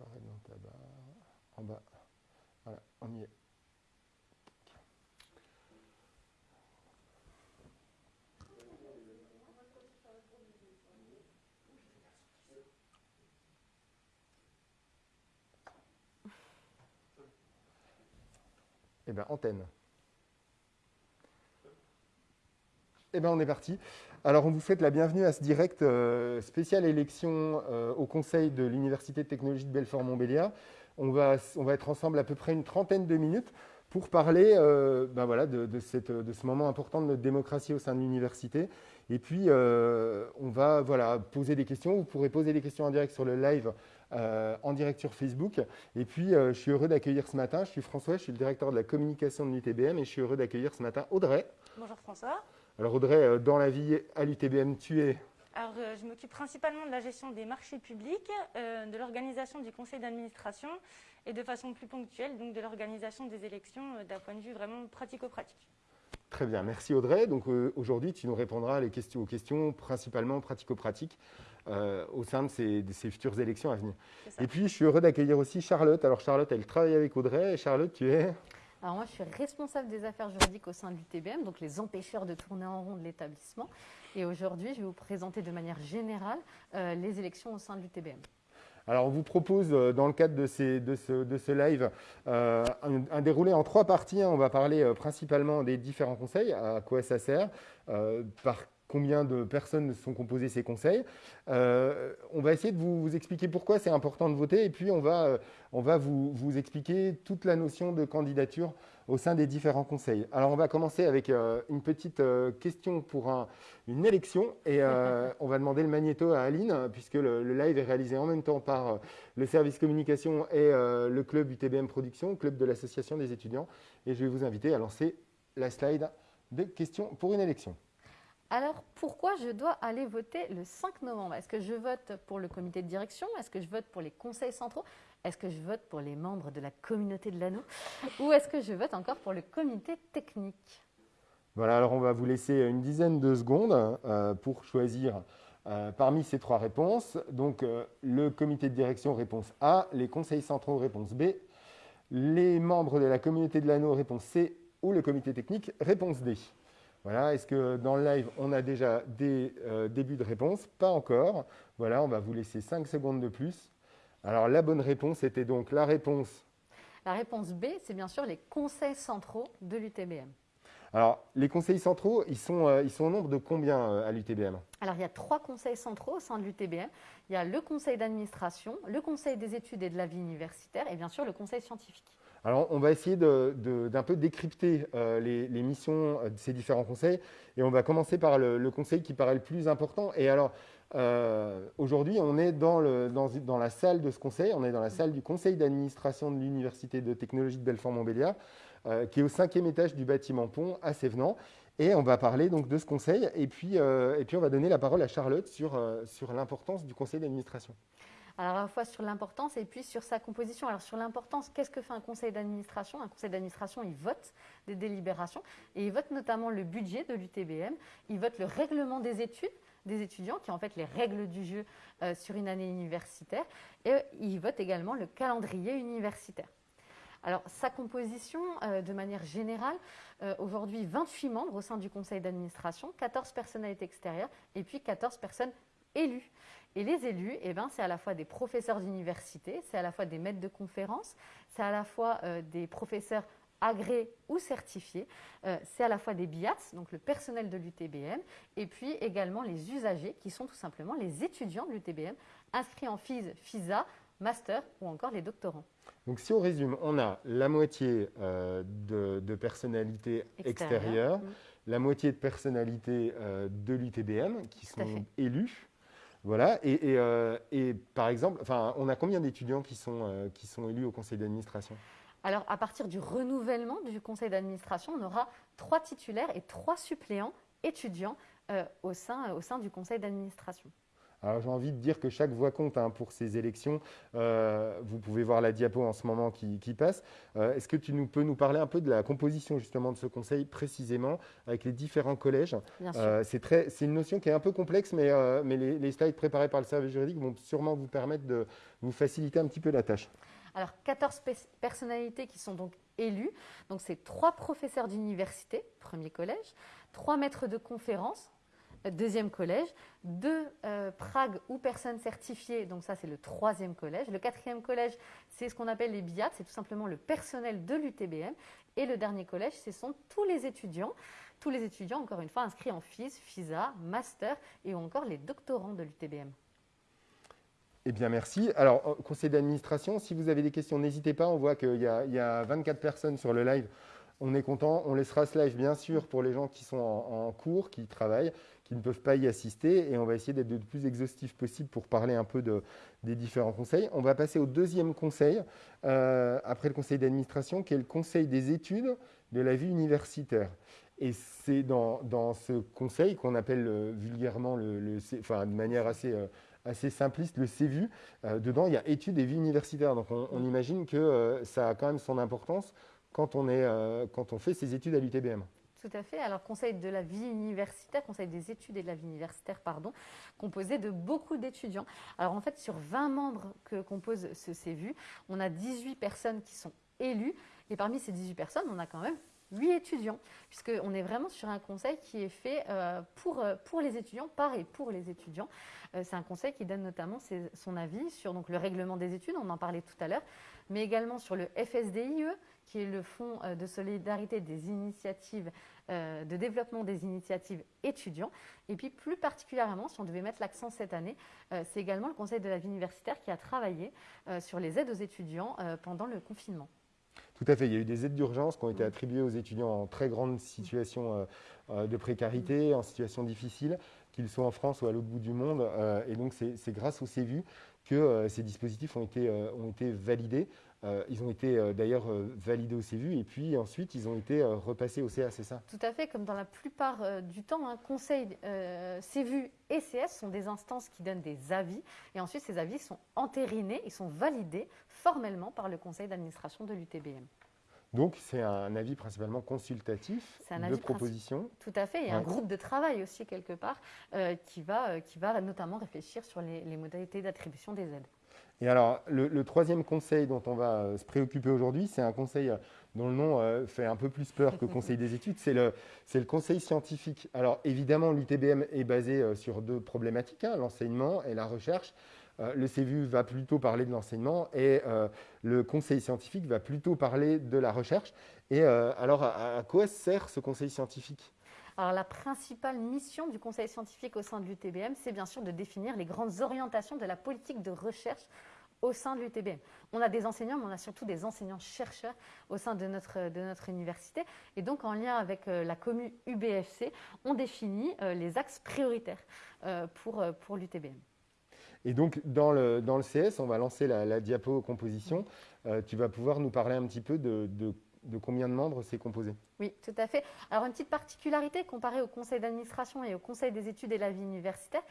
apparaître dans ta barre. En bas. Voilà, on y est. Eh bien, antenne. Eh bien, on est parti. Alors, on vous souhaite la bienvenue à ce direct euh, spécial élection euh, au Conseil de l'Université de technologie de Belfort-Montbéliard. On va, on va être ensemble à peu près une trentaine de minutes pour parler euh, ben voilà, de, de, cette, de, ce moment important de notre démocratie au sein de l'université. Et puis, on va voilà, poser des questions. Vous pourrez poser des questions en direct sur le live en direct sur Facebook. Et puis, je suis heureux d'accueillir ce matin, je suis François, je suis le directeur de la communication de l'UTBM et je suis heureux d'accueillir ce matin Audrey. Bonjour François. Alors Audrey, euh, dans la vie à l'UTBM, tu es alors, je m'occupe principalement de la gestion des marchés publics, de l'organisation du conseil d'administration et de façon plus ponctuelle, donc de l'organisation des élections d'un point de vue vraiment pratico-pratique. Très bien, merci Audrey. Donc aujourd'hui, tu nous répondras les questions, aux questions principalement pratico-pratiques euh, au sein de ces, futures élections à venir. Et puis, je suis heureux d'accueillir aussi Charlotte. Alors, Charlotte, elle travaille avec Audrey. Charlotte, tu es alors moi, je suis responsable des affaires juridiques au sein de l'UTBM, donc les empêcheurs de tourner en rond de l'établissement. Et aujourd'hui, je vais vous présenter de manière générale euh, les élections au sein de l'UTBM. Alors, on vous propose, euh, dans le cadre de, ce, live, un, déroulé en trois parties. On va parler principalement des différents conseils, à quoi ça sert, par combien de personnes sont composées ces conseils. Euh, on va essayer de vous, expliquer pourquoi c'est important de voter et puis on va, euh, on va vous, expliquer toute la notion de candidature au sein des différents conseils. Alors on va commencer avec euh, une petite question pour une élection et on va demander le magnéto à Aline puisque le, live est réalisé en même temps par le service communication et le club UTBM Production, club de l'association des étudiants et je vais vous inviter à lancer la slide de questions pour une élection. Alors, pourquoi je dois aller voter le 5 novembre? Est-ce que je vote pour le comité de direction? Est-ce que je vote pour les conseils centraux? Est-ce que je vote pour les membres de la communauté de l'anneau? Ou est-ce que je vote encore pour le comité technique? Voilà, alors on va vous laisser une dizaine de secondes euh, pour choisir euh, parmi ces trois réponses. Donc, euh, le comité de direction, réponse A, les conseils centraux, réponse B, les membres de la communauté de l'anneau, réponse C, ou le comité technique, réponse D. Voilà, est-ce que dans le live, on a déjà des euh, débuts de réponse? Pas encore. Voilà, on va vous laisser 5 secondes de plus. Alors, la bonne réponse était donc la réponse La réponse B, c'est bien sûr les conseils centraux de l'UTBM. Alors, les conseils centraux, ils sont, euh, ils sont au nombre de combien euh, à l'UTBM Alors, il y a trois conseils centraux au sein de l'UTBM. Il y a le conseil d'administration, le conseil des études et de la vie universitaire et bien sûr le conseil scientifique. Alors, on va essayer d'un peu décrypter euh, les, missions de ces différents conseils. Et on va commencer par le, conseil qui paraît le plus important. Et alors, euh, aujourd'hui, on est dans, la salle de ce conseil. On est dans la salle du conseil d'administration de l'Université de technologie de Belfort-Montbéliard, euh, qui est au cinquième étage du bâtiment Pont à Sévenant. Et on va parler donc de ce conseil. Et puis, on va donner la parole à Charlotte sur l'importance du conseil d'administration. Alors à la fois sur l'importance et puis sur sa composition. Alors sur l'importance, qu'est-ce que fait un conseil d'administration? Un conseil d'administration, il vote des délibérations et il vote notamment le budget de l'UTBM, il vote le règlement des études des étudiants, qui est en fait les règles du jeu euh, sur une année universitaire, et il vote également le calendrier universitaire. Alors, sa composition, euh, de manière générale, euh, aujourd'hui 28 membres au sein du conseil d'administration, 14 personnalités extérieures et puis 14 personnes élues. Et les élus, eh ben, c'est à la fois des professeurs d'université, c'est à la fois des maîtres de conférences, c'est à la fois euh, des professeurs agréés ou certifiés, euh, c'est à la fois des BIATS, donc le personnel de l'UTBM, et puis également les usagers, qui sont tout simplement les étudiants de l'UTBM, inscrits en FIS, FISA, master ou encore les doctorants. Donc si on résume, on a la moitié euh, de, personnalités extérieures, la moitié de personnalités de l'UTBM qui sont élus, voilà, euh, et, par exemple, on a combien d'étudiants qui, sont, euh, élus au conseil d'administration? Alors, à partir du renouvellement du conseil d'administration, on aura trois titulaires et trois suppléants étudiants euh, au sein du conseil d'administration. Alors j'ai envie de dire que chaque voix compte hein, pour ces élections. Euh, vous pouvez voir la diapo en ce moment qui, passe. Euh, est-ce que tu nous, peux nous parler un peu de la composition justement de ce conseil précisément avec les différents collèges? Euh, C'est une notion qui est un peu complexe, mais, mais les, les, slides préparés par le service juridique vont sûrement vous permettre de vous faciliter un petit peu la tâche. Alors 14 personnalités qui sont donc élues. Donc c'est trois professeurs d'université, premier collège, trois maîtres de conférences, deuxième collège, deux euh, Prague ou personnes certifiées, donc ça c'est le troisième collège. Le quatrième collège, c'est ce qu'on appelle les BIAT, c'est tout simplement le personnel de l'UTBM. Et le dernier collège, ce sont tous les étudiants, tous les étudiants, encore une fois, inscrits en FIS, FISA, Master et encore les doctorants de l'UTBM. Eh bien, merci. Alors, conseil d'administration, si vous avez des questions, n'hésitez pas. On voit qu'il y, a 24 personnes sur le live. On est content. On laissera ce live, bien sûr, pour les gens qui sont en, cours, qui travaillent, qui ne peuvent pas y assister. Et on va essayer d'être le plus exhaustif possible pour parler un peu de, des différents conseils. On va passer au deuxième conseil, euh, après le conseil d'administration, qui est le conseil des études de la vie universitaire. Et c'est dans, ce conseil qu'on appelle vulgairement, le, enfin, de manière assez, euh, assez simpliste, le CVU. Euh, dedans, il y a études et vie universitaire. Donc, on, on imagine que ça a quand même son importance quand on, est, euh, quand on fait ses études à l'UTBM. Tout à fait. Alors, conseil de la vie universitaire, conseil des études et de la vie universitaire, pardon, composé de beaucoup d'étudiants. Alors, en fait, sur 20 membres que compose ce CVU, on a 18 personnes qui sont élues. Et parmi ces 18 personnes, on a quand même 8 étudiants, puisqu'on est vraiment sur un conseil qui est fait euh, pour, euh, pour les étudiants, par et pour les étudiants. C'est un conseil qui donne notamment son avis sur le règlement des études, on en parlait tout à l'heure, mais également sur le FSDIE, qui est le Fonds euh, de solidarité des initiatives euh, de développement des initiatives étudiants. Et puis plus particulièrement, si on devait mettre l'accent cette année, euh, c'est également le Conseil de la vie universitaire qui a travaillé sur les aides aux étudiants pendant le confinement. Tout à fait. Il y a eu des aides d'urgence qui ont été attribuées aux étudiants en très grande situation de précarité, en situation difficile, qu'ils soient en France ou à l'autre bout du monde. Et donc, c'est grâce au CEVU que ces dispositifs ont été, ont été validés. Euh, ils ont été euh, d'ailleurs euh, validés au CVU et puis ensuite ils ont été repassés au CA, c'est ça? Tout à fait, comme dans la plupart du temps, un hein, conseil CVU et CS sont des instances qui donnent des avis et ensuite ces avis sont entérinés, ils sont validés formellement par le conseil d'administration de l'UTBM. Donc c'est un avis principalement consultatif de proposition? Tout à fait, et un groupe de travail aussi quelque part qui, va, qui va notamment réfléchir sur les modalités d'attribution des aides. Et alors, le, troisième conseil dont on va euh, se préoccuper aujourd'hui, c'est un conseil euh, dont le nom euh, fait un peu plus peur que conseil des études, c'est le, conseil scientifique. Alors, évidemment, l'UTBM est basé sur deux problématiques, hein, l'enseignement et la recherche. le CVU va plutôt parler de l'enseignement et le conseil scientifique va plutôt parler de la recherche. Et alors, à, quoi sert ce conseil scientifique? Alors, la principale mission du conseil scientifique au sein de l'UTBM, c'est bien sûr de définir les grandes orientations de la politique de recherche au sein de l'UTBM. On a des enseignants, mais on a surtout des enseignants-chercheurs au sein de notre, de notre université. Et donc, en lien avec euh, la commune UBFC, on définit euh, les axes prioritaires euh, pour, l'UTBM. Et donc, dans le, CS, on va lancer la, diapo composition. tu vas pouvoir nous parler un petit peu de de combien de membres c'est composé? Oui, tout à fait. Alors, une petite particularité comparée au conseil d'administration et au conseil des études et la vie universitaire,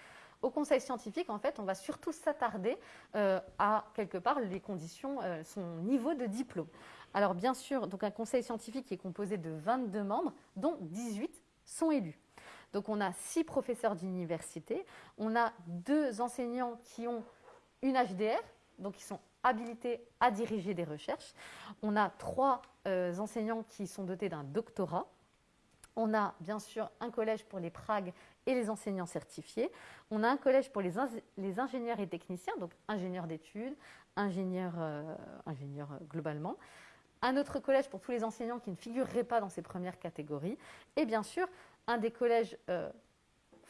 au conseil scientifique, en fait, on va surtout s'attarder euh, à, quelque part, les conditions, euh, son niveau de diplôme. Alors, bien sûr, donc un conseil scientifique est composé de 22 membres, dont 18 sont élus. Donc, on a 6 professeurs d'université, on a deux enseignants qui ont une HDR, donc ils sont habilités à diriger des recherches. On a trois euh, enseignants qui sont dotés d'un doctorat. On a bien sûr un collège pour les Pragues et les enseignants certifiés. On a un collège pour les, ingénieurs et techniciens, donc ingénieurs d'études, ingénieurs, euh, ingénieurs euh, globalement. Un autre collège pour tous les enseignants qui ne figureraient pas dans ces premières catégories. Et bien sûr, un des collèges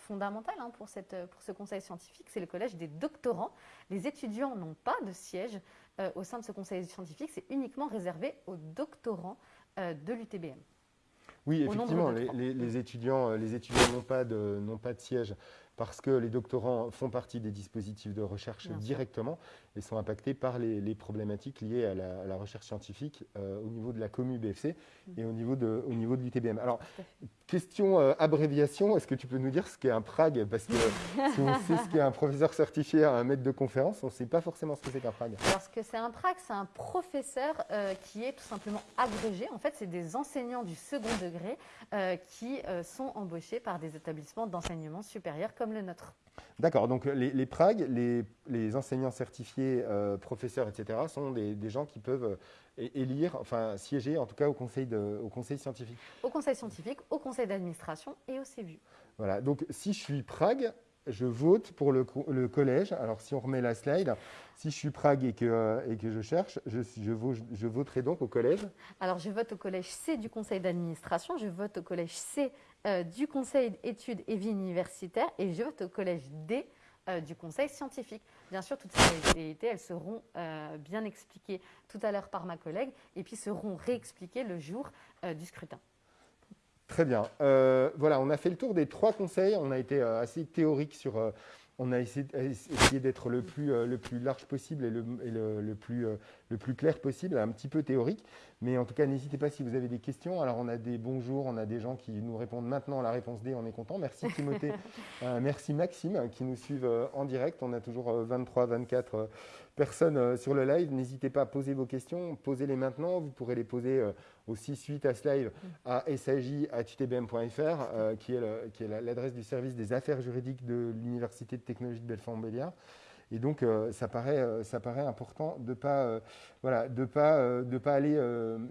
fondamental hein, pour, cette, pour ce conseil scientifique, c'est le collège des doctorants. Les étudiants n'ont pas de siège euh, au sein de ce conseil scientifique, c'est uniquement réservé aux doctorants euh, de l'UTBM. Oui, effectivement, les, étudiants les étudiants n'ont pas, de, pas de siège parce que les doctorants font partie des dispositifs de recherche directement et sont impactés par les, problématiques liées à la, recherche scientifique euh, au niveau de la commu BFC et au niveau de, au niveau de l'UTBM. Alors, question euh, abréviation, est-ce que tu peux nous dire ce qu'est un PRAG? Parce que si on sait ce qu'est un professeur certifié à un maître de conférence, on ne sait pas forcément ce que c'est qu'un PRAG. Alors, ce que c'est un PRAG, c'est un professeur euh, qui est tout simplement agrégé. En fait, c'est des enseignants du second degré qui sont embauchés par des établissements d'enseignement supérieur comme le nôtre. D'accord, donc les, les PRAG, les, enseignants certifiés, euh, professeurs, etc., sont des, gens qui peuvent euh, élire, enfin siéger en tout cas au conseil, au conseil scientifique. Au conseil scientifique, au conseil d'administration et au CEVU. Voilà, donc si je suis PRAG, je vote pour le, collège. Alors, si on remet la slide, si je suis Prague et que, euh, et que je cherche, je, je, voterai donc au collège Alors, je vote au collège C du conseil d'administration, je vote au collège C euh, du conseil d'études et vie universitaire et je vote au collège D euh, du conseil scientifique. Bien sûr, toutes ces réalités, elles seront bien expliquées tout à l'heure par ma collègue et puis seront réexpliquées le jour du scrutin. Très bien. Euh, voilà, on a fait le tour des trois conseils. On a été euh, assez théorique sur. Euh, on a essayé, d'être le plus, le plus large possible et, le, le, plus, le plus clair possible, un petit peu théorique. Mais en tout cas, n'hésitez pas si vous avez des questions. Alors, on a des bonjours, on a des gens qui nous répondent maintenant à la réponse D, on est content. Merci Timothée, merci Maxime qui nous suivent en direct. On a toujours 23, 24 personnes sur le live. N'hésitez pas à poser vos questions, posez-les maintenant. Vous pourrez les poser aussi suite à ce live à saj.utbm.fr, euh, qui est l'adresse du service des affaires juridiques de l'Université de technologie de Belfort-Montbéliard. Et donc, euh, ça, paraît, euh, ça paraît important de ne pas, voilà, de pas, de pas aller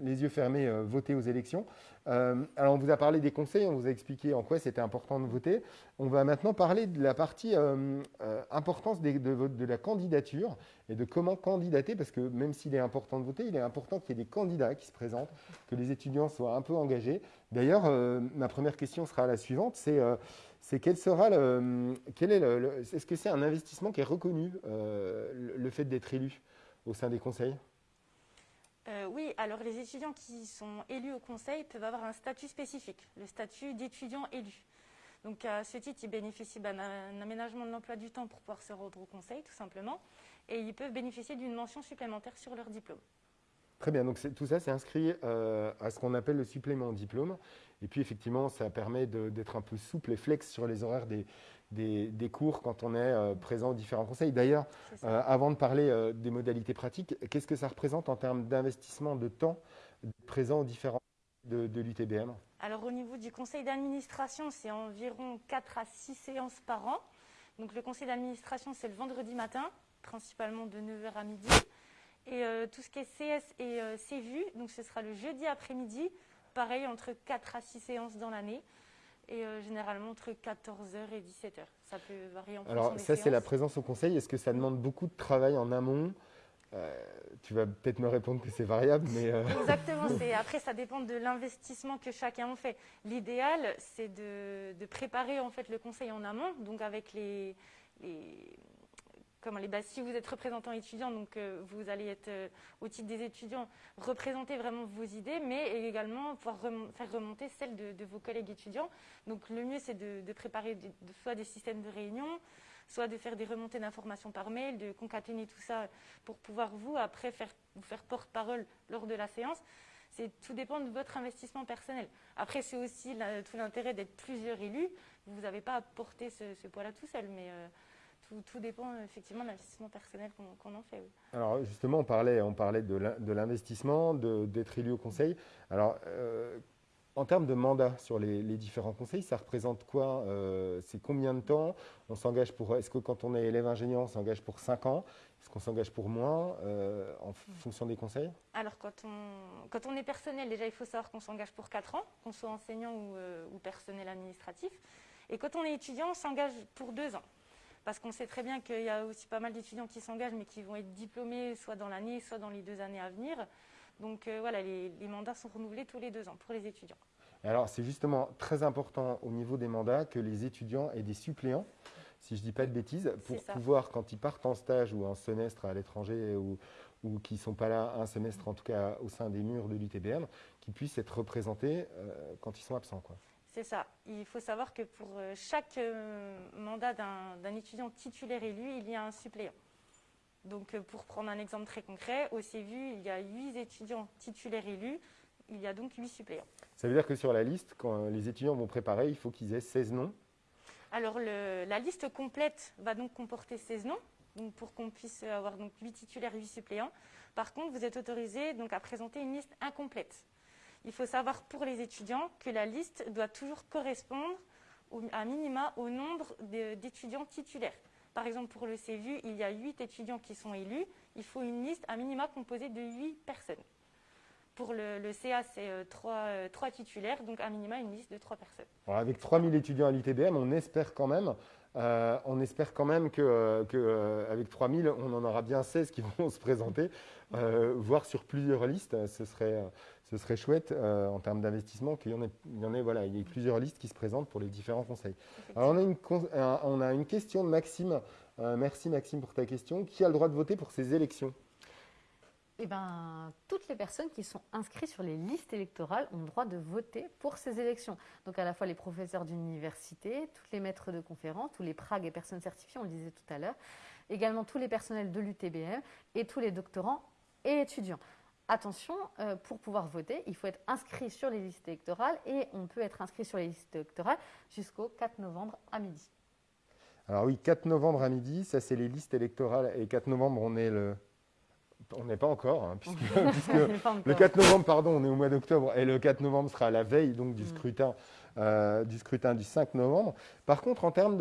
les yeux fermés voter aux élections. Alors, on vous a parlé des conseils, on vous a expliqué en quoi c'était important de voter. On va maintenant parler de la partie importance de, la candidature et de comment candidater, parce que même s'il est important de voter, il est important qu'il y ait des candidats qui se présentent, que les étudiants soient un peu engagés. D'ailleurs, ma première question sera la suivante, c'est sera quel est est-ce que c'est un investissement qui est reconnu, euh, le, fait d'être élu au sein des conseils? Euh, oui, alors les étudiants qui sont élus au conseil peuvent avoir un statut spécifique, le statut d'étudiant élu. Donc à ce titre, ils bénéficient d'un aménagement de l'emploi du temps pour pouvoir se rendre au conseil, tout simplement, et ils peuvent bénéficier d'une mention supplémentaire sur leur diplôme. Très bien, donc tout ça c'est inscrit euh, à ce qu'on appelle le supplément diplôme. Et puis effectivement, ça permet d'être un peu souple et flex sur les horaires des, des, cours quand on est euh, présent aux différents conseils. D'ailleurs, euh, avant de parler des modalités pratiques, qu'est-ce que ça représente en termes d'investissement de temps présent aux différents de, de l'UTBM Alors au niveau du conseil d'administration, c'est environ 4 à 6 séances par an. Donc le conseil d'administration, c'est le vendredi matin, principalement de 9h à midi. Et euh, tout ce qui est CS et euh, CVU, donc ce sera le jeudi après-midi, pareil, entre 4 à 6 séances dans l'année. Et euh, généralement entre 14h et 17h. Ça peut varier en fonction Alors, ça, c'est la présence au conseil. Est-ce que ça demande beaucoup de travail en amont? Tu vas peut-être me répondre que c'est variable, mais... Exactement. Après, ça dépend de l'investissement que chacun en fait. L'idéal, c'est de, de, préparer en fait le conseil en amont, donc avec les, les, Si vous êtes représentant étudiant, donc euh, vous allez être euh, au titre des étudiants représenter vraiment vos idées, mais également pouvoir faire remonter celles de, vos collègues étudiants. Donc le mieux c'est de, préparer soit des systèmes de réunion, soit de faire des remontées d'informations par mail, de concaténer tout ça pour pouvoir vous après faire, vous faire porte-parole lors de la séance. Tout dépend de votre investissement personnel. Après, c'est aussi tout l'intérêt d'être plusieurs élus. Vous n'avez pas à porter ce, poids-là tout seul, mais euh, tout, dépend effectivement de l'investissement personnel qu'on en fait. Alors justement, on parlait, on parlait de l'investissement, d'être élu au conseil. Alors, euh, en termes de mandat sur les, différents conseils, ça représente quoi euh, C'est combien de temps? On s'engage pour Est-ce que quand on est élève ingénieur, on s'engage pour 5 ans? Est-ce qu'on s'engage pour moins euh, en fonction des conseils? Alors, quand on, quand on est personnel, déjà, il faut savoir qu'on s'engage pour 4 ans, qu'on soit enseignant ou, ou personnel administratif. Et quand on est étudiant, on s'engage pour 2 ans parce qu'on sait très bien qu'il y a aussi pas mal d'étudiants qui s'engagent, mais qui vont être diplômés soit dans l'année, soit dans les deux années à venir. Donc euh, voilà, les, mandats sont renouvelés tous les deux ans pour les étudiants. Alors c'est justement très important au niveau des mandats que les étudiants aient des suppléants, si je ne dis pas de bêtises, pour pouvoir, quand ils partent en stage ou en semestre à l'étranger ou, ou qui ne sont pas là un semestre, en tout cas au sein des murs de l'UTBM, qu'ils puissent être représentés euh, quand ils sont absents. Quoi. C'est ça. Il faut savoir que pour euh, chaque euh, mandat d'un étudiant titulaire élu, il y a un suppléant. Donc, euh, pour prendre un exemple très concret, au CVU, il y a 8 étudiants titulaires élus, il y a donc 8 suppléants. Ça veut dire que sur la liste, quand les étudiants vont préparer, il faut qu'ils aient 16 noms? Alors, la liste complète va donc comporter 16 noms, donc pour qu'on puisse avoir donc 8 titulaires, 8 suppléants. Par contre, vous êtes autorisé donc, à présenter une liste incomplète. Il faut savoir pour les étudiants que la liste doit toujours correspondre à minima au nombre d'étudiants titulaires. Par exemple, pour le CVU, il y a 8 étudiants qui sont élus. Il faut une liste à minima composée de 8 personnes. Pour le, CA, c'est 3, euh, euh, titulaires, donc à minima une liste de 3 personnes. avec 3000 étudiants à l'UTBM, on espère quand même euh, on espère quand même qu'avec que, euh, 3000, on en aura bien 16 qui vont se présenter, euh, voire sur plusieurs listes. Ce serait, ce serait chouette en termes d'investissement qu'il y en ait, il y en ait, voilà, il y ait plusieurs listes qui se présentent pour les différents conseils. Alors on a une, on a une question de Maxime. merci Maxime pour ta question. Qui a le droit de voter pour ces élections? Eh ben, toutes les personnes qui sont inscrites sur les listes électorales ont le droit de voter pour ces élections. Donc à la fois les professeurs d'université, tous les maîtres de conférences, tous les pragues et personnes certifiées, on le disait tout à l'heure, également tous les personnels de l'UTBM et tous les doctorants et étudiants. Attention, euh, pour pouvoir voter, il faut être inscrit sur les listes électorales et on peut être inscrit sur les listes électorales jusqu'au 4 novembre à midi. Alors oui, 4 novembre à midi, ça c'est les listes électorales et 4 novembre on est le on n'est pas encore, hein, puisque, le 4 novembre, pardon, on est au mois d'octobre, et le 4 novembre sera la veille donc, du, mm. scrutin, euh, du scrutin du 5 novembre. Par contre, en termes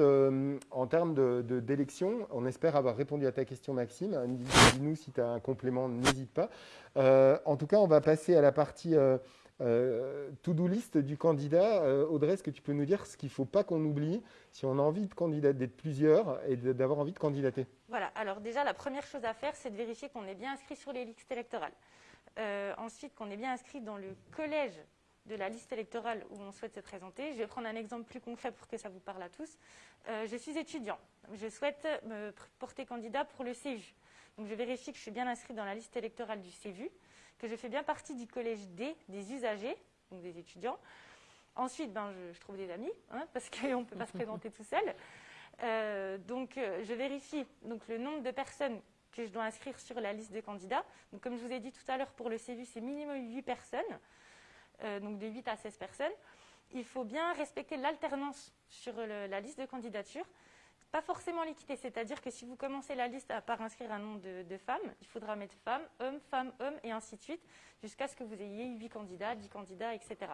d'élection, de, on espère avoir répondu à ta question, Maxime. Dis-nous si tu as un complément, n'hésite pas. Euh, en tout cas, on va passer à la partie euh, euh, to-do list du candidat, euh, Audrey, est-ce que tu peux nous dire ce qu'il ne faut pas qu'on oublie si on a envie de candidater, d'être plusieurs et d'avoir envie de candidater? Voilà, alors déjà la première chose à faire, c'est de vérifier qu'on est bien inscrit sur les listes électorales. Euh, ensuite, qu'on est bien inscrit dans le collège de la liste électorale où on souhaite se présenter. Je vais prendre un exemple plus concret pour que ça vous parle à tous. je suis étudiant. Je souhaite me porter candidat pour le CEVU. Donc je vérifie que je suis bien inscrit dans la liste électorale du CEVU que je fais bien partie du collège D, des usagers, donc des étudiants. Ensuite, ben, je, trouve des amis, hein, parce qu'on ne peut pas se présenter tout seul. Euh, donc, euh, je vérifie donc, le nombre de personnes que je dois inscrire sur la liste de candidats. Donc, comme je vous ai dit tout à l'heure, pour le CVU, c'est minimum 8 personnes, euh, donc de 8 à 16 personnes. Il faut bien respecter l'alternance sur la liste de candidature. Pas forcément l'équité, c'est-à-dire que si vous commencez la liste à par inscrire un nom de, femmes, il faudra mettre femme, homme, femme, homme, et ainsi de suite, jusqu'à ce que vous ayez 8 candidats, 10 candidats, etc.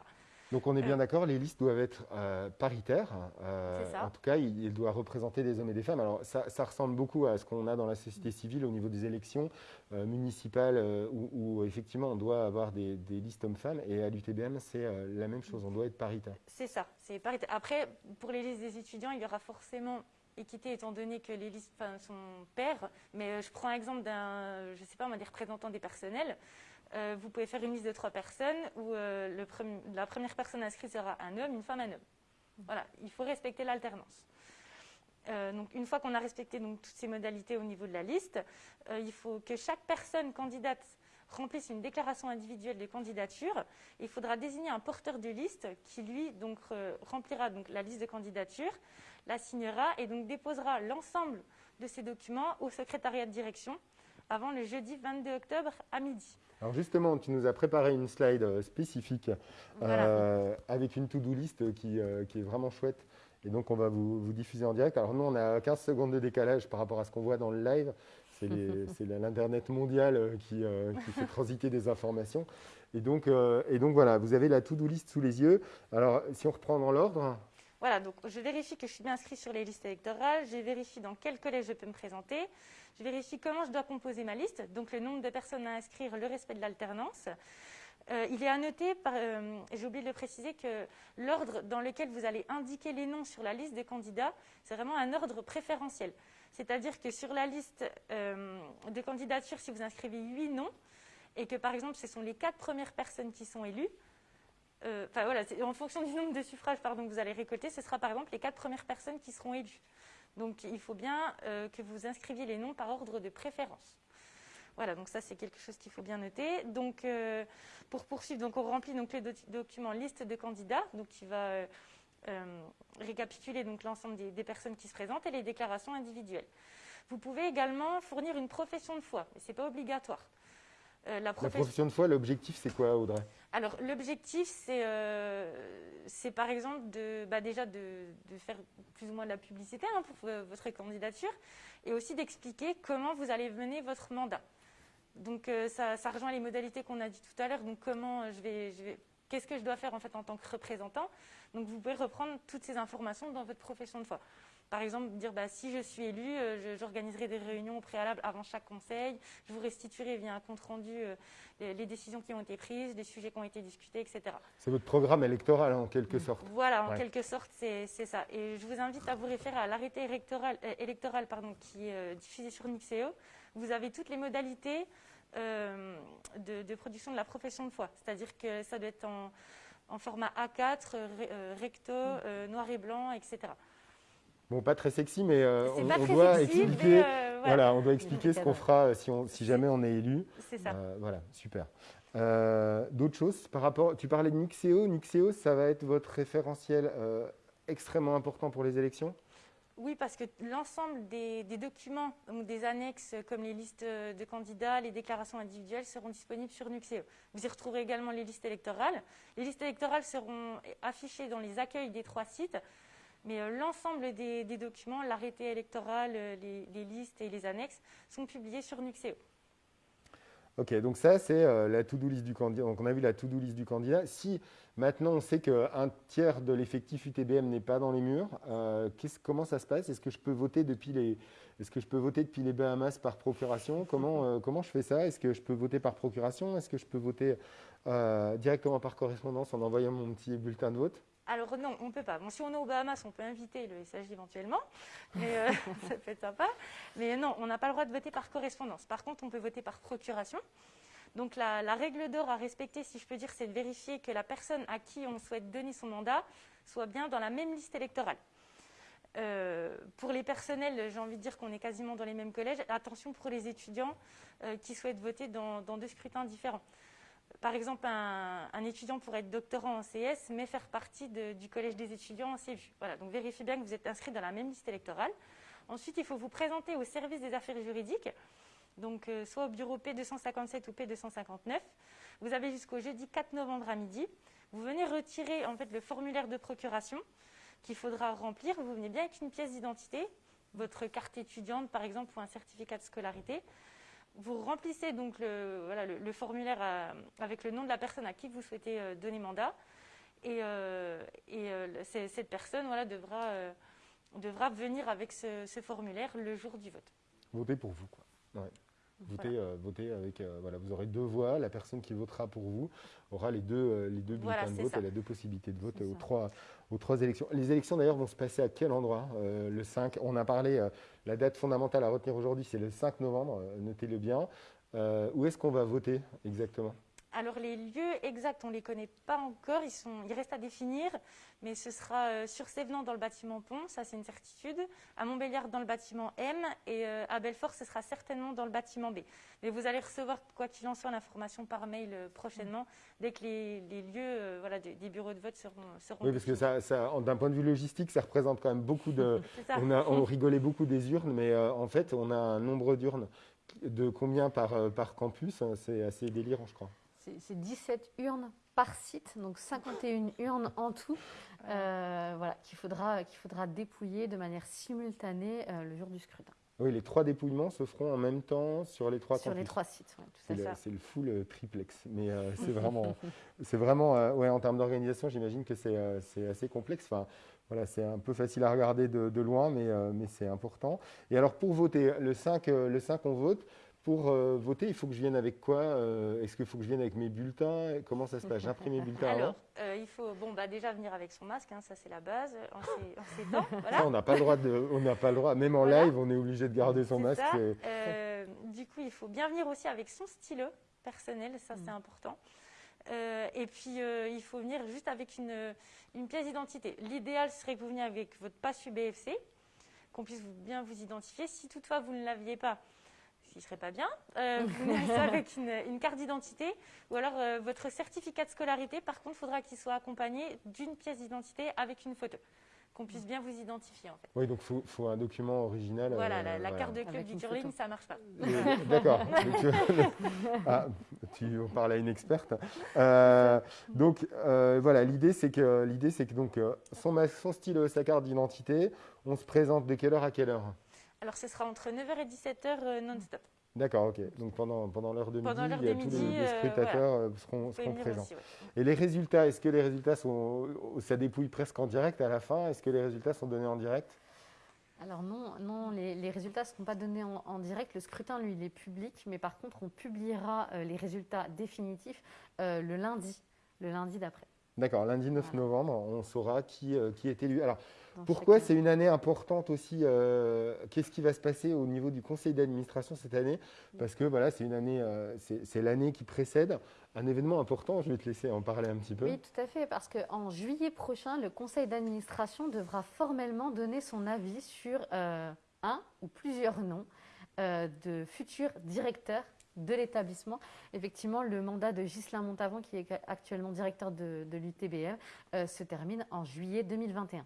Donc on est bien euh, d'accord, les listes doivent être euh, paritaires. Euh, en tout cas, il, doit représenter des hommes et des femmes. Alors ça, ressemble beaucoup à ce qu'on a dans la société civile au niveau des élections municipales, où, effectivement on doit avoir des, des listes hommes-femmes. Et à l'UTBM, c'est la même chose, on doit être paritaire. C'est ça, c'est paritaire. Après, pour les listes des étudiants, il y aura forcément équité étant donné que les listes sont paires, mais euh, je prends l'exemple d'un, je sais pas, des représentants des personnels. Euh, vous pouvez faire une liste de trois personnes où euh, la première personne inscrite sera un homme, une femme, un homme. Voilà, il faut respecter l'alternance. donc, une fois qu'on a respecté donc, toutes ces modalités au niveau de la liste, il faut que chaque personne candidate remplisse une déclaration individuelle de candidature. Il faudra désigner un porteur de liste qui, lui, donc, remplira donc, la liste de candidature la signera et donc déposera l'ensemble de ces documents au secrétariat de direction avant le jeudi 22 octobre à midi. Alors justement, tu nous as préparé une slide euh, spécifique euh, avec une to-do list qui, euh, qui, est vraiment chouette. Et donc, on va vous, diffuser en direct. Alors nous, on a 15 secondes de décalage par rapport à ce qu'on voit dans le live. C'est l'Internet mondial qui, qui, fait transiter des informations. Et donc, et donc voilà, vous avez la to-do list sous les yeux. Alors, si on reprend dans l'ordre, voilà, donc je vérifie que je suis bien inscrit sur les listes électorales, je vérifie dans quel collège je peux me présenter, je vérifie comment je dois composer ma liste, donc le nombre de personnes à inscrire, le respect de l'alternance. Euh, il est à noter, euh, j'ai de le préciser, que l'ordre dans lequel vous allez indiquer les noms sur la liste des candidats, c'est vraiment un ordre préférentiel. C'est-à-dire que sur la liste euh, de candidatures, si vous inscrivez huit noms, et que par exemple ce sont les quatre premières personnes qui sont élues, euh, en fonction du nombre de suffrages pardon, que vous allez récolter, ce sera par exemple les quatre premières personnes qui seront élues. Donc il faut bien euh, que vous inscriviez les noms par ordre de préférence. Voilà, donc ça c'est quelque chose qu'il faut bien noter. Donc euh, pour poursuivre, donc on remplit donc le liste de candidats, donc qui va récapituler l'ensemble des, personnes qui se présentent et les déclarations individuelles. Vous pouvez également fournir une profession de foi, mais ce n'est pas obligatoire. La, profession de foi, l'objectif, c'est quoi, Audrey? Alors, l'objectif, c'est par exemple de, bah, déjà de, faire plus ou moins de la publicité hein, pour votre candidature et aussi d'expliquer comment vous allez mener votre mandat. Donc euh, ça, rejoint les modalités qu'on a dit tout à l'heure. Donc comment euh, je vais, qu'est-ce que je dois faire en fait en tant que représentant? Donc vous pouvez reprendre toutes ces informations dans votre profession de foi. Par exemple, dire bah, si je suis élu, euh, j'organiserai des réunions au préalable avant chaque conseil, je vous restituerai via un compte rendu les, décisions qui ont été prises, les sujets qui ont été discutés, etc. C'est votre programme électoral en quelque sorte. Voilà, en quelque sorte, c'est ça. Et je vous invite à vous référer à l'arrêté électoral, électoral pardon, qui est diffusé sur Nixeo vous avez toutes les modalités euh, de, production de la profession de foi. C'est-à-dire que ça doit être en, format A4, euh, recto, euh, noir et blanc, etc. Bon, pas très sexy, mais on, doit expliquer, voilà. on doit expliquer ce qu'on fera si, on, si, jamais on est élu. C'est ça. voilà, super. D'autres choses par rapport, tu parlais de Nixeo. Nixeo, ça va être votre référentiel extrêmement important pour les élections? Oui, parce que l'ensemble des, documents ou des annexes comme les listes de candidats, les déclarations individuelles seront disponibles sur Nuxeo. Vous y retrouverez également les listes électorales. Les listes électorales seront affichées dans les accueils des trois sites, mais euh, l'ensemble des, documents, l'arrêté électoral, euh, les, listes et les annexes sont publiés sur Nuxeo. Ok, donc ça c'est euh, la to-do list du candidat. Donc on a vu la to-do list du candidat. Si maintenant on sait qu'un tiers de l'effectif UTBM n'est pas dans les murs, comment ça se passe? Est-ce que je peux voter depuis les est-ce que je peux voter depuis les Bahamas par procuration? Comment, comment je fais ça? Est-ce que je peux voter par procuration? Est-ce que je peux voter directement par correspondance en envoyant mon petit bulletin de vote? Alors non, on ne peut pas. Bon, si on est aux Bahamas, on peut inviter le SAG éventuellement, mais euh, ça peut être sympa. Mais non, on n'a pas le droit de voter par correspondance. Par contre, on peut voter par procuration. Donc la, règle d'or à respecter, si je peux dire, c'est de vérifier que la personne à qui on souhaite donner son mandat soit bien dans la même liste électorale. Euh, pour les personnels, j'ai envie de dire qu'on est quasiment dans les mêmes collèges. Attention pour les étudiants euh, qui souhaitent voter dans deux scrutins différents par exemple, un, étudiant pourrait être doctorant en CS, mais faire partie du collège des étudiants en CVU. Voilà, donc vérifiez bien que vous êtes inscrit dans la même liste électorale. Ensuite, il faut vous présenter au service des affaires juridiques, donc euh, soit au bureau P257 ou P259. Vous avez jusqu'au jeudi 4 novembre à midi. Vous venez retirer en fait le formulaire de procuration qu'il faudra remplir. Vous venez bien avec une pièce d'identité, votre carte étudiante par exemple ou un certificat de scolarité vous remplissez donc le, formulaire euh, avec le nom de la personne à qui vous souhaitez euh, donner mandat. Et, euh, cette personne devra, devra venir avec ce, formulaire le jour du vote. Voter pour vous, quoi. Votez, avec, voilà, vous aurez deux voix. La personne qui votera pour vous aura les deux, les deux bulletins de vote et les deux possibilités de vote aux trois, aux trois élections. Les élections d'ailleurs vont se passer à quel endroit Le 5, on a parlé la date fondamentale à retenir aujourd'hui, c'est le 5 novembre, euh, notez-le bien. Euh, où est-ce qu'on va voter exactement? Alors les lieux exacts, on ne les connaît pas encore, ils, sont, ils restent à définir, mais ce sera euh, sur Sévenant dans le bâtiment Pont, ça c'est une certitude, à Montbéliard dans le bâtiment M, et euh, à Belfort ce sera certainement dans le bâtiment B. Mais vous allez recevoir, quoi qu'il en soit, l'information par mail euh, prochainement, dès que les, lieux voilà, des, bureaux de vote seront, seront Oui, parce que ça, d'un point de vue logistique, ça représente quand même beaucoup de... on, a, on rigolait beaucoup des urnes, mais en fait on a un nombre d'urnes de combien par, par campus, c'est assez délirant je crois c'est 17 urnes par site, donc 51 urnes en tout, euh, voilà, qu'il faudra, qu'il faudra dépouiller de manière simultanée euh, le jour du scrutin. Oui, les trois dépouillements se feront en même temps sur les trois Sur les trois sites, oui, tout à C'est le full euh, triplex. Mais c'est vraiment, c'est vraiment ouais, en termes d'organisation, j'imagine que c'est assez complexe. Enfin, voilà, c'est un peu facile à regarder de, de loin, mais, mais c'est important. Et alors, pour voter, le 5, le 5 on vote. Pour euh, voter, il faut que je vienne avec quoi euh, Est-ce qu'il faut que je vienne avec mes bulletins Comment ça se passe? J'imprime mes bulletins Alors, euh, il faut bon, bah, déjà venir avec son masque, hein, ça c'est la base, en ces, temps. Voilà. on n'a pas le droit, de, on n'a pas le droit, même en live, on est obligé de garder son masque. du coup, il faut bien venir aussi avec son stylo personnel, ça c'est mm. important. et puis, il faut venir juste avec une, une pièce d'identité. L'idéal serait que vous veniez avec votre passe UBFC, qu'on puisse bien vous identifier. Si toutefois vous ne l'aviez pas, ce qui serait pas bien. Euh, vous venez avec une, une carte d'identité ou alors euh, votre certificat de scolarité. Par contre, il faudra qu'il soit accompagné d'une pièce d'identité avec une photo, qu'on puisse bien vous identifier en fait. Oui, donc il faut, un document original. Voilà, la, la carte de club du curling, ça marche pas. D'accord. ah, tu en parles à une experte. donc voilà, l'idée c'est que l'idée c'est que donc son, son stylo, sa carte d'identité, on se présente de quelle heure à quelle heure? Alors, ce sera entre 9h et 17h euh, non-stop. D'accord, ok. Donc pendant, pendant l'heure de midi, tous les, euh, scrutateurs euh, seront, présents. Et les résultats, est-ce que les résultats sont, ça dépouille presque en direct à la fin? Est-ce que les résultats sont donnés en direct? Alors non, non les, résultats ne seront pas donnés en, direct. Le scrutin, lui, il est public, mais par contre, on publiera les résultats définitifs le lundi, le lundi d'après. D'accord, lundi 9 novembre, on saura qui, qui est élu. Alors, pourquoi c'est une année importante aussi euh, Qu'est-ce qui va se passer au niveau du conseil d'administration cette année? Parce que voilà, c'est une année, euh, c'est l'année qui précède un événement important. Je vais te laisser en parler un petit peu. Oui, tout à fait, parce qu'en juillet prochain, le conseil d'administration devra formellement donner son avis sur euh, un ou plusieurs noms de futurs directeurs de l'établissement. Effectivement, le mandat de Ghislain Montavon, qui est actuellement directeur de, de l'UTBM, se termine en juillet 2021.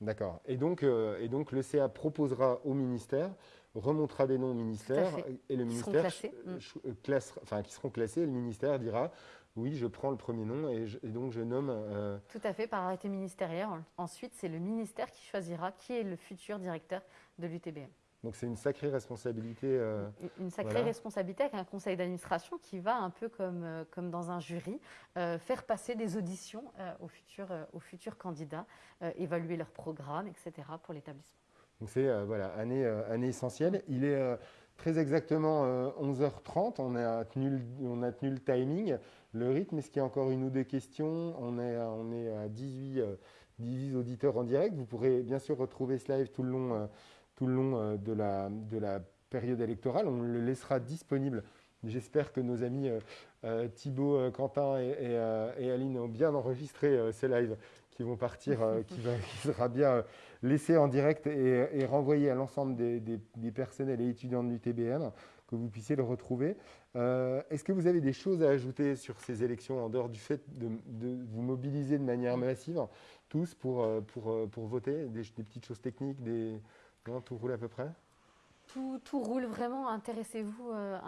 D'accord. Et donc, euh, et donc le CA proposera au ministère, remontera des noms au ministère, et le ministère mm. euh, enfin, qui seront classés, et le ministère dira oui, je prends le premier nom et, donc je nomme. Euh, Tout à fait, par arrêté ministériel. Ensuite, c'est le ministère qui choisira qui est le futur directeur de l'UTBM. Donc c'est une sacrée responsabilité. Euh, une sacrée responsabilité avec un conseil d'administration qui va un peu comme, euh, comme dans un jury euh, faire passer des auditions aux, futurs, aux futurs candidats, évaluer leur programme, etc. pour l'établissement. Donc c'est voilà année, année essentielle. Il est très exactement 11h30. On a, tenu, on a tenu le timing, le rythme. Est-ce qu'il y a encore une ou deux questions? On est, on est à 18, 18 auditeurs en direct. Vous pourrez bien sûr retrouver ce live tout le long tout le long euh, de la, de la période électorale. On le laissera disponible. J'espère que nos amis euh, euh, Thibaut, Quentin et, Aline ont bien enregistré ces lives qui vont partir, qui, va, sera bien laissé en direct et, renvoyé à l'ensemble des, des, personnels et étudiants de l'UTBM, que vous puissiez le retrouver. Est-ce que vous avez des choses à ajouter sur ces élections en dehors du fait de, vous mobiliser de manière massive, tous, pour, pour, pour voter? Des, des petites choses techniques, des, tout roule à peu près? Tout, roule vraiment. Intéressez-vous euh,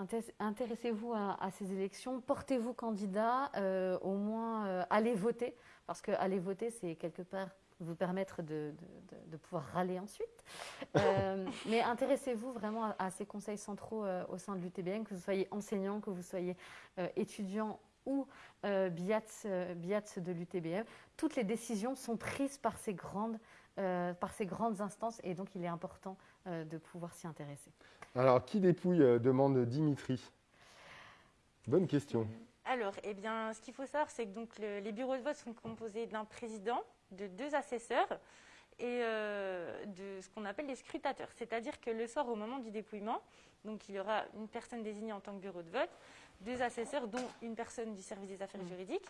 à, ces élections. Portez-vous candidat. Euh, au moins, euh, allez voter. Parce que aller voter, c'est quelque part vous permettre de, pouvoir râler ensuite. mais intéressez-vous vraiment à, ces conseils centraux au sein de l'UTBM, que vous soyez enseignant, que vous soyez étudiant ou BIATS, BIATS de l'UTBM. Toutes les décisions sont prises par ces grandes euh, par ces grandes instances et donc il est important euh, de pouvoir s'y intéresser. Alors, qui dépouille euh, demande Dimitri? Bonne question. Alors, eh bien, ce qu'il faut savoir, c'est que donc, les bureaux de vote sont composés d'un président, de deux assesseurs et de ce qu'on appelle les scrutateurs. C'est-à-dire que le soir, au moment du dépouillement, donc il y aura une personne désignée en tant que bureau de vote, deux assesseurs, dont une personne du service des affaires mmh. juridiques.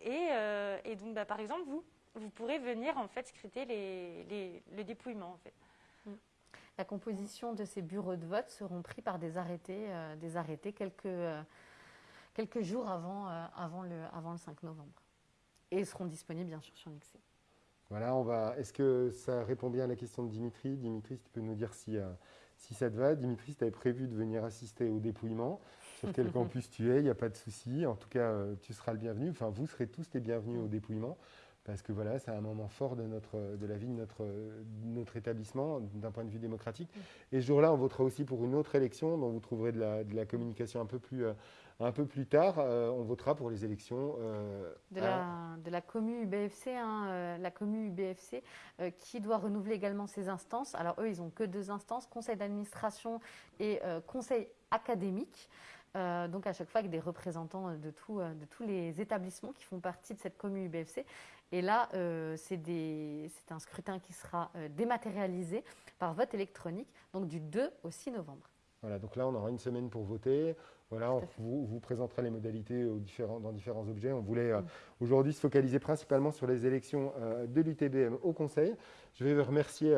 Et, donc, bah, par exemple, vous, vous pourrez venir en fait scruter les, le dépouillement en fait. Mm. La composition de ces bureaux de vote seront pris par des arrêtés, euh, des arrêtés quelques, euh, quelques jours avant, euh, avant, le, avant le 5 novembre. Et seront disponibles bien sûr sur Nixé. Voilà, on va. Est-ce que ça répond bien à la question de Dimitri? Dimitri, tu peux nous dire si, si ça te va. Dimitri, tu avais prévu de venir assister au dépouillement. Sur quel campus tu es, il n'y a pas de souci. En tout cas, tu seras le bienvenu. Enfin, vous serez tous les bienvenus au dépouillement parce que voilà, c'est un moment fort de, notre, de la vie de notre, notre établissement d'un point de vue démocratique. Et ce jour-là, on votera aussi pour une autre élection dont vous trouverez de la, de la communication un peu plus, euh, un peu plus tard. Euh, on votera pour les élections euh, de, la, de la commu UBFC, hein, la commu UBFC qui doit renouveler également ses instances. Alors eux, ils n'ont que deux instances, conseil d'administration et conseil académique. donc à chaque fois avec des représentants de, tout, de tous les établissements qui font partie de cette commune UBFC. Et là, euh, c'est un scrutin qui sera euh, dématérialisé par vote électronique, donc du 2 au 6 novembre. Voilà, donc là, on aura une semaine pour voter. Voilà, on vous, vous, présentera les modalités dans différents objets. On voulait euh, mm. aujourd'hui se focaliser principalement sur les élections de l'UTBM au Conseil. Je vais vous remercier.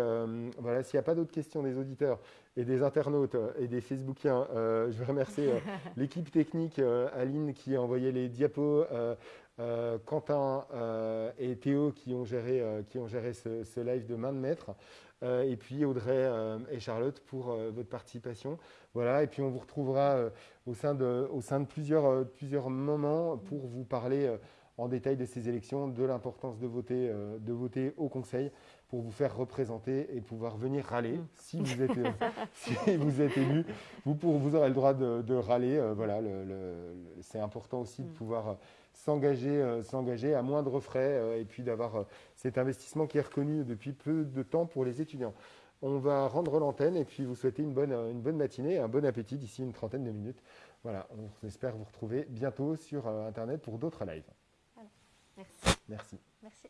voilà, s'il n'y a pas d'autres questions des auditeurs, et des internautes et des Facebookiens. je veux remercier l'équipe technique, Aline qui a envoyé les diapos, Quentin et Théo qui ont géré, qui ont géré ce, ce live de main de maître. Euh, et puis Audrey euh, et Charlotte pour euh, votre participation. Voilà, et puis on vous retrouvera au sein de, au sein de plusieurs, plusieurs moments pour vous parler en détail de ces élections, de l'importance de voter, de voter au Conseil pour vous faire représenter et pouvoir venir râler mm. si vous êtes, si vous êtes élu. Vous, pour, vous aurez le droit de, râler. voilà, c'est important aussi de mm. pouvoir s'engager, s'engager à moindre frais et puis d'avoir cet investissement qui est reconnu depuis peu de temps pour les étudiants. On va rendre l'antenne et puis vous souhaiter une bonne, une bonne matinée et un bon appétit d'ici une trentaine de minutes. Voilà, on espère vous retrouver bientôt sur euh, Internet pour d'autres lives. Merci. Merci. Merci.